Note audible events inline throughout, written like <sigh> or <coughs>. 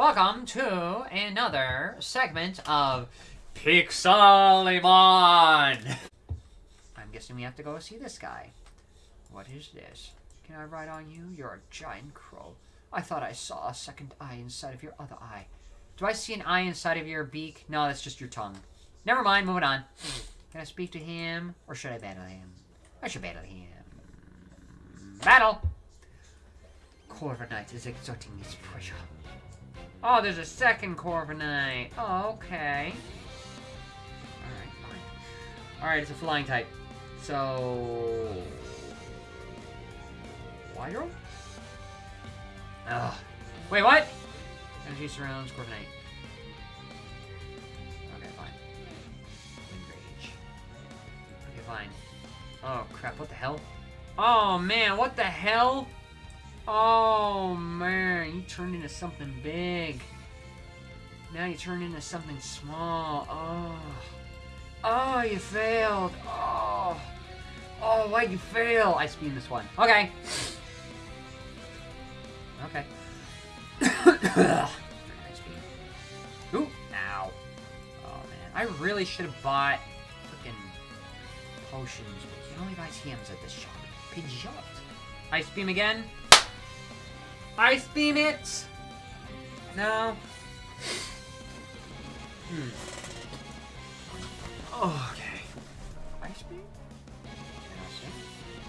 Welcome to another segment of Pixelimon! I'm guessing we have to go see this guy. What is this? Can I ride on you? You're a giant crow. I thought I saw a second eye inside of your other eye. Do I see an eye inside of your beak? No, that's just your tongue. Never mind, moving on. Can I speak to him? Or should I battle him? I should battle him. Battle! Corviknight is exerting his pressure. Oh, there's a second Corviknight. Oh, okay. Alright, fine. Alright, it's a flying type. So... Wydro? Ugh. Wait, what? Energy surrounds Corviknight. Okay, fine. Wind Rage. Okay, fine. Oh, crap, what the hell? Oh, man, what the hell? Oh, man, you turned into something big. Now you turned into something small. Oh. Oh, you failed. Oh. Oh, why'd you fail? I speed this one. Okay. Okay. <coughs> Ooh. Oh, man. I really should have bought freaking potions, but you can only buy TMs at this shop. Pidgeot. Ice Beam again. Ice Beam it! No. Hmm. Oh, okay. Ice Beam?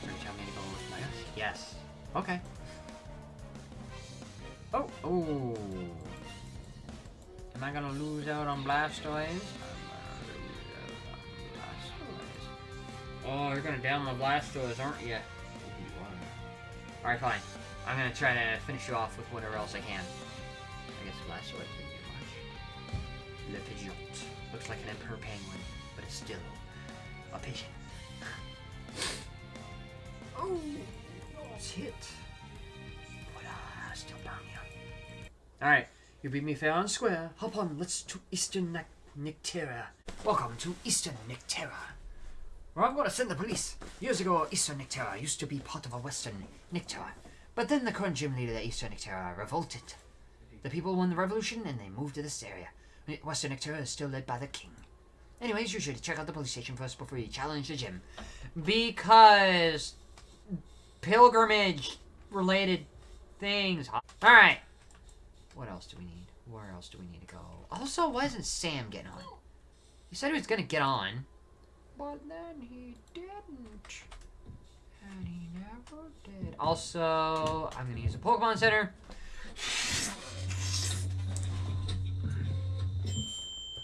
Are you me to go with ice? Yes. Okay. Oh, oh. Am I gonna lose out on Blastoise? Oh, you're gonna down my Blastoise, aren't you? Alright, fine. I'm gonna try to finish you off with whatever else I can. I guess Blastoise didn't do much. Le Pidgeot. Looks like an Emperor Penguin, but it's still a pigeon. <laughs> oh, it's hit. But I still burn you. Alright, you beat me fair and square. Hop on, let's to Eastern Nectera. Welcome to Eastern Nectera. Where I'm going to send the police. Years ago, Eastern Nectera used to be part of a Western Nectera. But then the current gym leader of Eastern Nectera revolted. The people won the revolution and they moved to this area. Western Nectera is still led by the king. Anyways, you should check out the police station first before you challenge the gym. Because pilgrimage related things. Alright. What else do we need? Where else do we need to go? Also, why isn't Sam getting on? He said he was gonna get on. But then he didn't. And he never did. Also, I'm gonna use a Pokemon Center.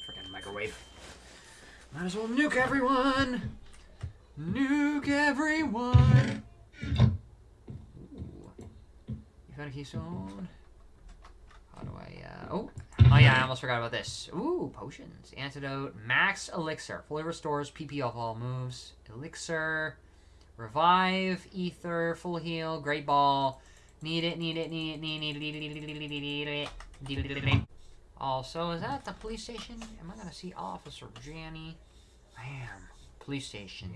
Freaking microwave. Might as well nuke everyone. Nuke everyone. Ooh. You found a keystone? How do I, uh, oh. Oh yeah, I almost forgot about this. Ooh, potions. Antidote. Max Elixir. Fully restores PP off all moves. Elixir. Revive, Ether, Full Heal, Great Ball. Need it, need it, need it, need it, need it, need it, need it. Also, is that the police station? Am I gonna see Officer Jenny? I am. Police station.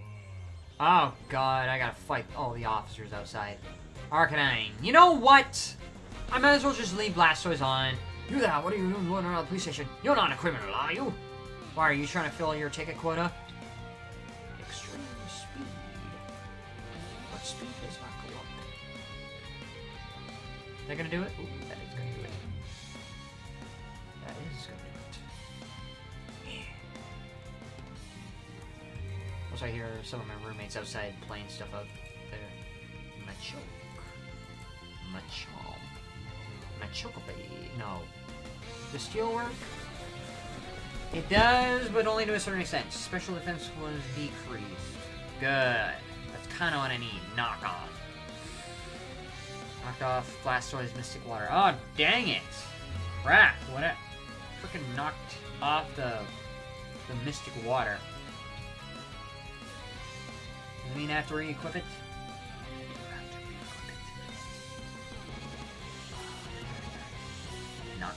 Oh god, I gotta fight all the officers outside. Arcanine. You know what? I might as well just leave Blastoise on. You that, what are you doing going around the police station? You're not a criminal, are you? Why, are you trying to fill your ticket quota? That gonna do it? Ooh, that is gonna do it. That is gonna do it. Yeah. Also, I hear some of my roommates outside playing stuff out there. Machoke. Machamp. Machoke. No. The steel work? It does, but only to a certain extent. Special defense was decreased. Good. That's kind of what I need. Knock on. Knocked off Blastoise Mystic Water. Oh, dang it! Crap, what a... Freaking knocked off the... the Mystic Water. You mean I have to re-equip it? Not.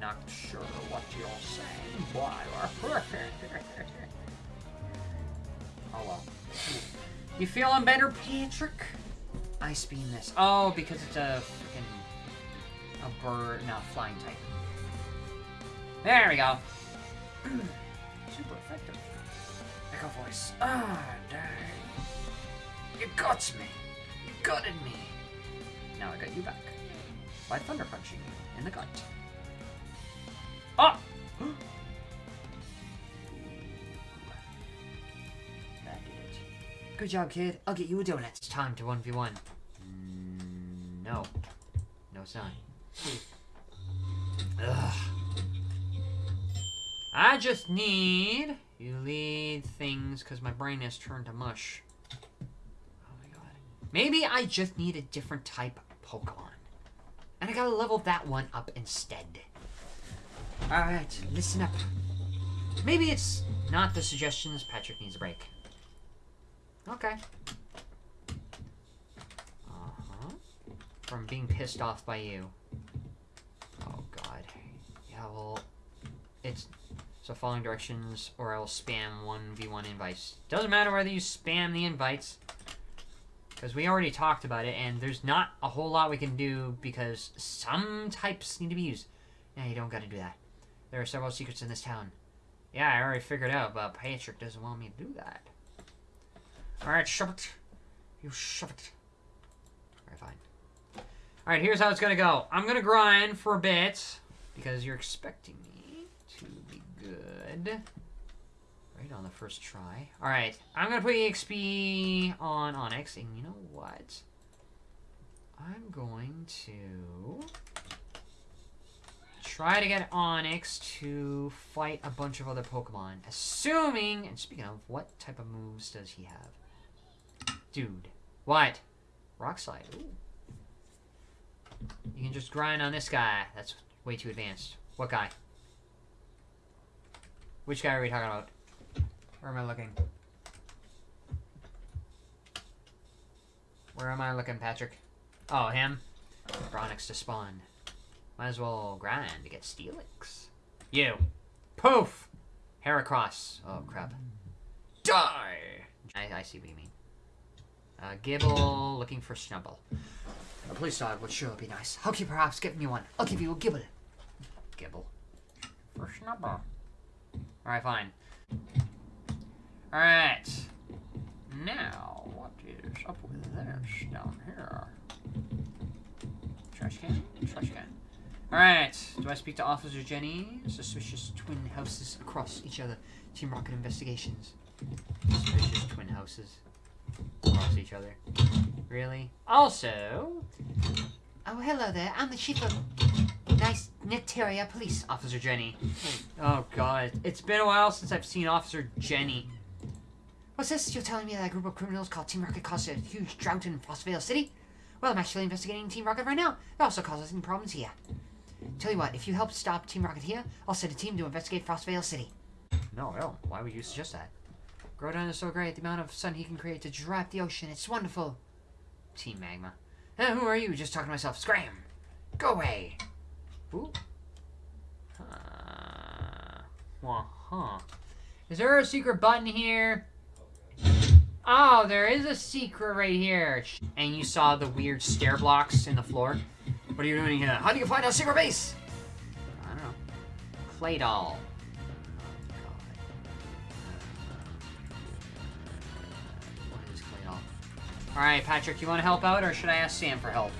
Not sure what you're saying, boy. <laughs> oh well. You feeling better, Patrick? Ice Beam this. Oh, because it's a freaking a bird, no, flying type. There we go. <clears throat> Super effective. Echo voice. Ah, dang. You got me. You gutted me. Now I got you back. By thunder punching you in the gut. Good job, kid. I'll get you a donut. It's time to 1v1. Mm, no. No, not. Ugh. I just need you lead things because my brain has turned to mush. Oh my god. Maybe I just need a different type Pokemon. And I gotta level that one up instead. Alright, listen up. Maybe it's not the suggestions Patrick needs a break. Okay. Uh-huh. From being pissed off by you. Oh god. Yeah, well, it's so following directions or else spam 1v1 invites. Doesn't matter whether you spam the invites. Because we already talked about it, and there's not a whole lot we can do because some types need to be used. Yeah, you don't gotta do that. There are several secrets in this town. Yeah, I already figured out, but Patrick doesn't want me to do that. Alright, shove it. You shove it. Alright, fine. Alright, here's how it's gonna go. I'm gonna grind for a bit, because you're expecting me to be good. Right on the first try. Alright, I'm gonna put EXP on Onix, and you know what? I'm going to try to get Onix to fight a bunch of other Pokemon. Assuming, and speaking of, what type of moves does he have? Dude. What? Rock Slide. Ooh. You can just grind on this guy. That's way too advanced. What guy? Which guy are we talking about? Where am I looking? Where am I looking, Patrick? Oh, him? Bronix to spawn. Might as well grind to get Steelix. You. Poof! Heracross. Oh, crap. Die! I, I see what you mean. Uh, Gible, looking for Snubbull. A police dog would sure be nice. How can you perhaps give me one? I'll give you a Gible. Gible. For Snubbull. Alright, fine. Alright. Now, what is up with this down here? Trash can? Trash can. Alright. Do I speak to Officer Jenny? Suspicious twin houses across each other. Team Rocket investigations. Suspicious twin houses across each other. Really? Also... Oh, hello there. I'm the chief of Nice Nectaria Police, Officer Jenny. Oh, God. It's been a while since I've seen Officer Jenny. What's this? You're telling me that a group of criminals called Team Rocket caused a huge drought in Frostvale City? Well, I'm actually investigating Team Rocket right now. It also causes some problems here. Tell you what, if you help stop Team Rocket here, I'll send a team to investigate Frostvale City. No, no. Why would you suggest that? Groudon is so great. The amount of sun he can create to dry up the ocean. It's wonderful. Team Magma. Eh, who are you? Just talking to myself. Scram! Go away! Ooh. Uh, well, huh. Is there a secret button here? Oh, there is a secret right here. And you saw the weird stair blocks in the floor. What are you doing here? How do you find a secret base? I don't know. Clay doll. Alright, Patrick, you want to help out, or should I ask Sam for help?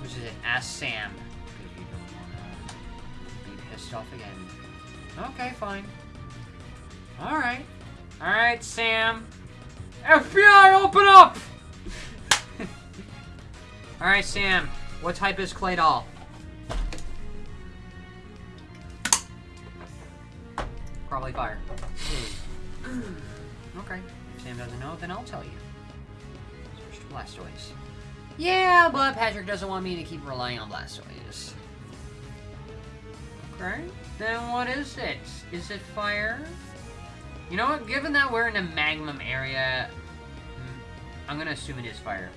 Which is it? Ask Sam. Because you don't want to be pissed off again. Okay, fine. Alright. Alright, Sam. FBI, open up! <laughs> Alright, Sam. What type is Clay Doll? Probably fire. Hmm. okay. Sam doesn't know, then I'll tell you. Switch to Blastoise. Yeah, but Patrick doesn't want me to keep relying on Blastoise. Okay. Then what is it? Is it fire? You know what? Given that we're in a Magnum area, hmm, I'm gonna assume it is fire.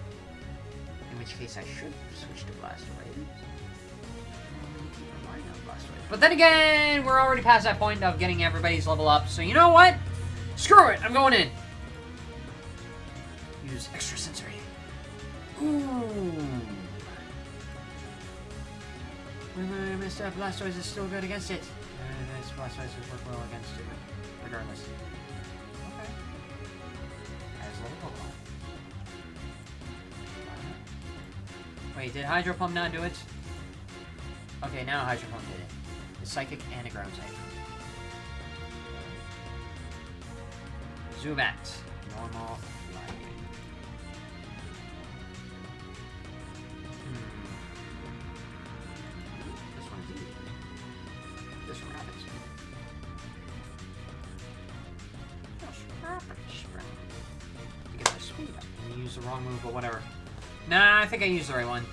In which case I should switch to Blastoise. Keep relying on Blastoise. But then again, we're already past that point of getting everybody's level up, so you know what? Screw it! I'm going in! Extra sensory. Ooh. Remember, Mr. Blastoise is still good against it. Uh, this Blastoise is work well against it, regardless. Okay. As little Pokemon. Wait, did Hydro Pump not do it? Okay, now Hydro Pump did it. It's Psychic and a Ground type. Zubat. Normal. Think I used the right one.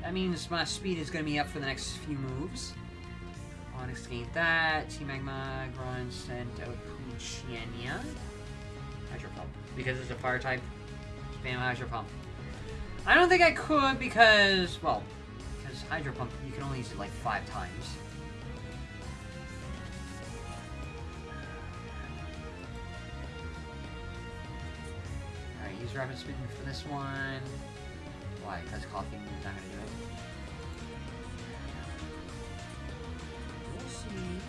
That means my speed is going to be up for the next few moves. Onix gained that. T-Magma, Grunt sent out. Hydro Pump. Because it's a fire type, spam Hydro Pump. I don't think I could because, well, because Hydro Pump, you can only use it like five times. Rapid Spin for this one. Why? Because coughing is not going to do it. We'll see.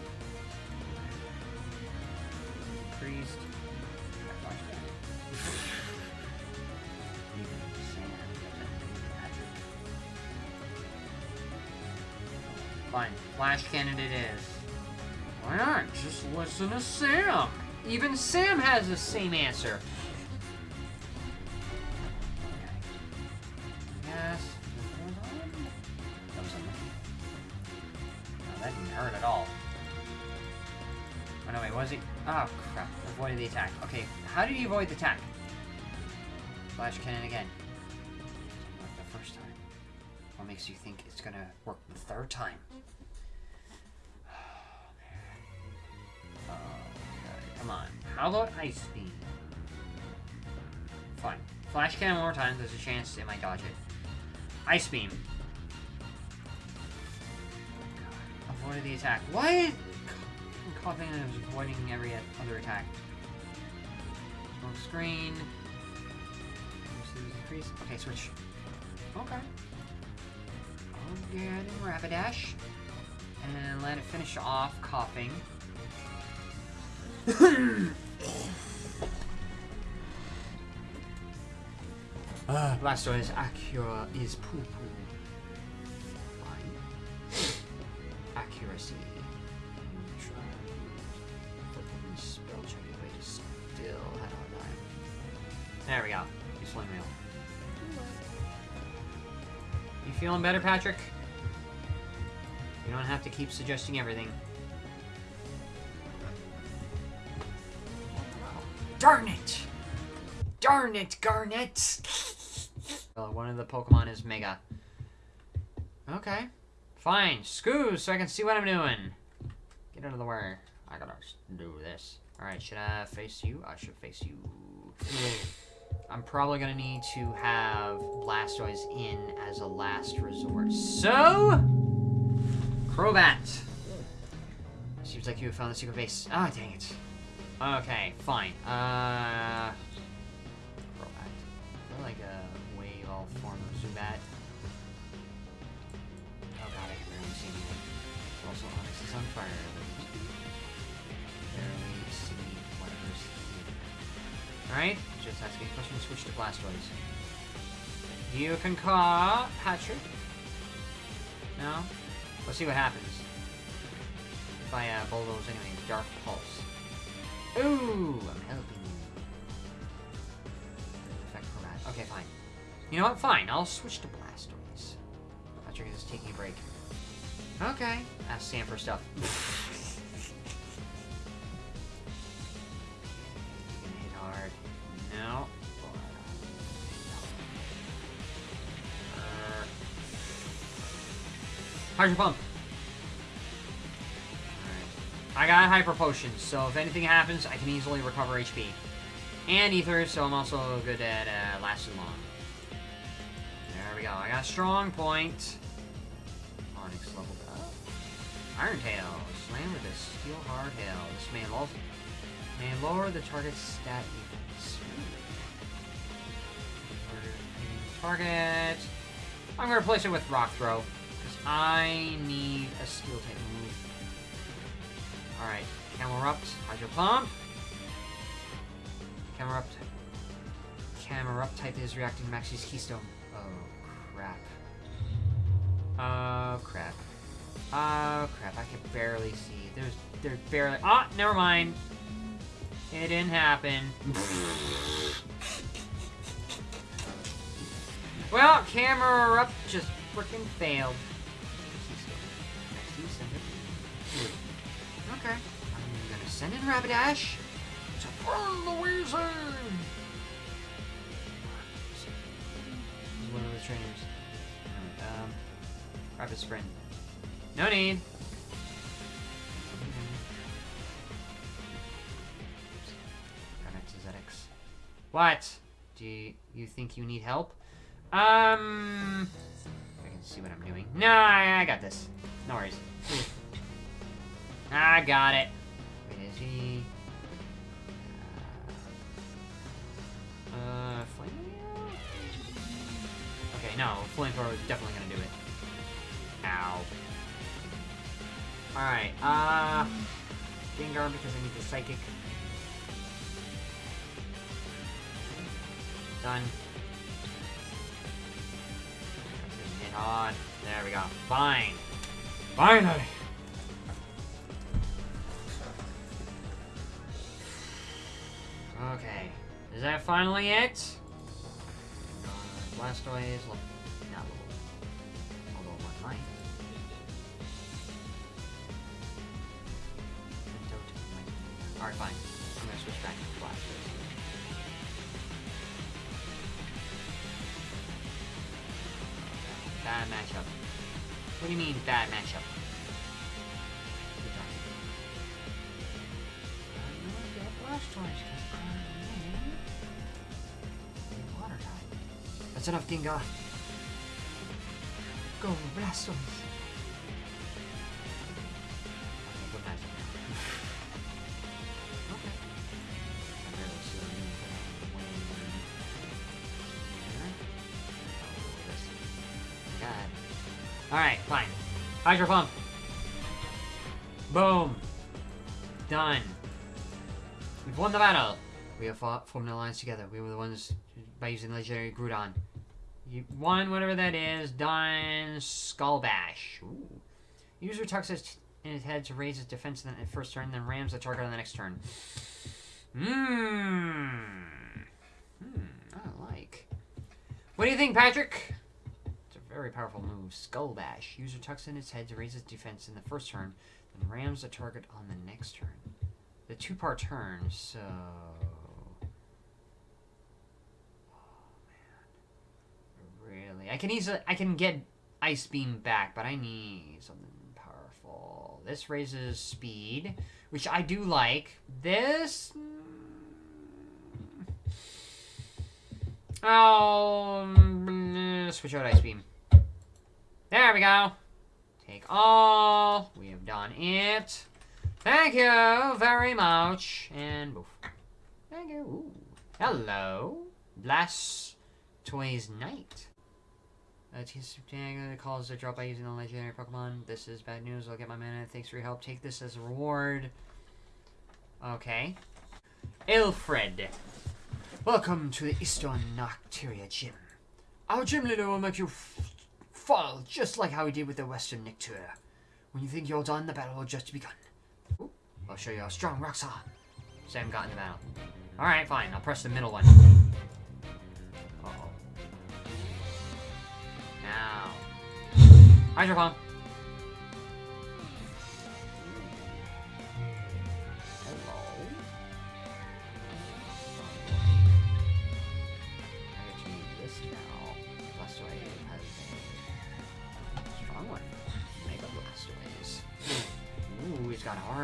Priest. <laughs> Fine. Flash cannon it is. Why not? Just listen to Sam. Even Sam has the same answer. Attack. Okay, how did he avoid the attack? Flash cannon again. The first time. What makes you think it's gonna work the third time? <sighs> Oh, okay, oh, come on. How about Ice Beam? Fine. Flash cannon one more time. There's a chance it might dodge it. Ice Beam. Oh, Avoided the attack. I'm coughing and avoiding every other attack. Screen. Increase. Okay, switch. Okay. Again, Rapidash. And then let it finish off coughing. <coughs> Ah, Blastoise Acura is poo poo. There we go. You sling. You feeling better, Patrick? You don't have to keep suggesting everything. Darn it! Darn it, Garnet! well, one of the Pokemon is Mega. Okay. Fine. Scoot so I can see what I'm doing. Get out of the way. I gotta do this. Alright, should I face you? I should face you. I'm probably gonna need to have Blastoise in as a last resort. So... Crobat. Seems like you found the secret base. Ah, dang it. Okay, fine. Uh... Crobat. I like a wave all form of Zubat. Oh god, I can barely see anything. Also, Onix is on fire. Barely see whatever's here. Alright, just asking question. Switch to Blastoise. You can call Patrick. No? Let's see what happens. If I uh, bulldoze anyway. Dark Pulse. Ooh, I'm helping you. Okay, fine. You know what? Fine. I'll switch to Blastoise. Patrick is taking a break. Okay. Ask Sam for stuff. <laughs> Hydro Pump. I got Hyper Potion, so if anything happens, I can easily recover HP. And Ether, so I'm also good at uh, lasting long. There we go. I got strong point. Onix leveled up. Iron Tail. Slam with a Steel Hard Hail. This may, lo may lower the target's stat defense. Target. I'm gonna replace it with Rock Throw. I need a steel type move. Alright, Camerupt, Hydro Pump. Camerupt. Camerupt type is reacting to Maxie's Keystone. Oh, crap. Oh, crap. Oh, crap. I can barely see. There's, there's barely... Ah, oh, never mind. It didn't happen. <laughs> well, Camerupt just freaking failed. Okay. I'm gonna send in Rapidash to burn the Weezing! He's one of the trainers. Um, Rapid Sprint. No need. What? Do you, you think you need help? Um... I can see what I'm doing. No, I, I got this. No worries. I got it. He? Uh, uh flame Okay, no, flamethrower is definitely gonna do it. Ow. Alright, uh... Gengar because I need the Psychic. Done. Hit on. There we go. Fine. Finally! That finally it? Uh, Blastoise, not little. Although one might. Alright, fine. I'm gonna switch back to Blastoise. Bad matchup. What do you mean, bad matchup? Blastoise, Gengar. Go, Blastoise. Alright, fine. Hydro Pump. Boom. Done. We've won the battle. We have fought, formed an alliance together. We were the ones by using legendary Groudon. You won whatever that is. Done. Skull Bash. Ooh. User tucks his in his head to raise his defense in the first turn, then rams the target on the next turn. Mmm. Hmm. I like. What do you think, Patrick? It's a very powerful move. Skull Bash. User tucks in his head to raise his defense in the first turn, then rams the target on the next turn. The two-part turn, so... I can easily, I can get Ice Beam back, but I need something powerful. This raises speed, which I do like. This... Oh, switch out Ice Beam. There we go. Take all. We have done it. Thank you very much. And boof. Thank you. Ooh. Hello. Blast Toys Knight. Uh, Tanga calls a drop by using the legendary Pokemon. This is bad news. I'll get my mana. Thanks for your help. Take this as a reward. Okay. Ilfred. Welcome to the Eastern Nocturia Gym. Our gym leader will make you fall just like how he did with the Western Nictura. When you think you're done, the battle will just begun. Ooh, I'll show you how strong rocks are. Sam got in the battle. Alright, fine. I'll press the middle one.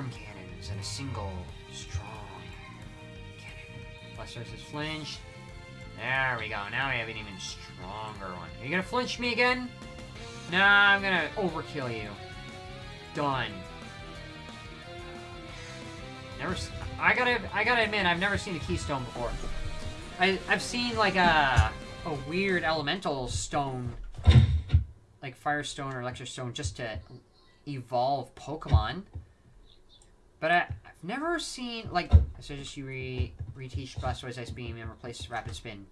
Cannons and a single strong cannon. Blastoise is flinched. There we go. Now we have an even stronger one. Are you gonna flinch me again? Nah, I'm gonna overkill you. Done. Never. I gotta. I gotta admit, I've never seen a keystone before. I I've seen like a a weird elemental stone. like Firestone or electric stone, just to evolve Pokemon. But I, I've never seen like so just you re reteach Blastoise Ice Beam and replace Rapid Spin.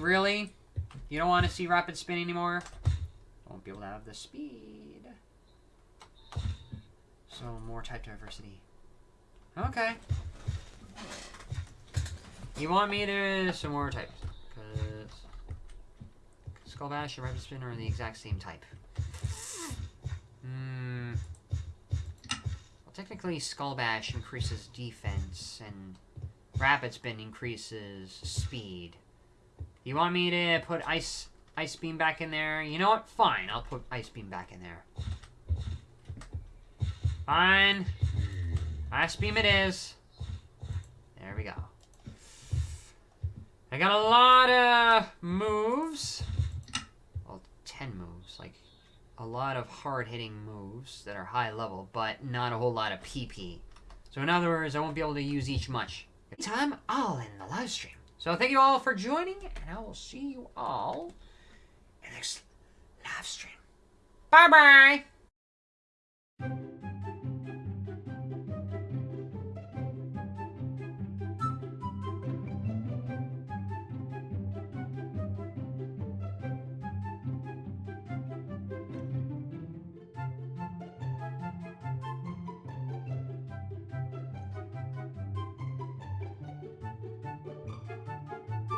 Really? You don't want to see Rapid Spin anymore? Won't be able to have the speed. So more type diversity. Okay. You want me to some more types? Because Skull Bash and Rapid Spin are the exact same type. Hmm. Well, technically, Skull Bash increases defense, and Rapid Spin increases speed. You want me to put Ice Ice Beam back in there? You know what? Fine, I'll put Ice Beam back in there. Fine. Ice Beam it is. There we go. I got a lot of moves. Well, 10 moves. Like, a lot of hard-hitting moves that are high level, but not a whole lot of PP. So in other words, I won't be able to use each much. Time, all in the live stream. So thank you all for joining, and I will see you all in the next live stream. Bye-bye!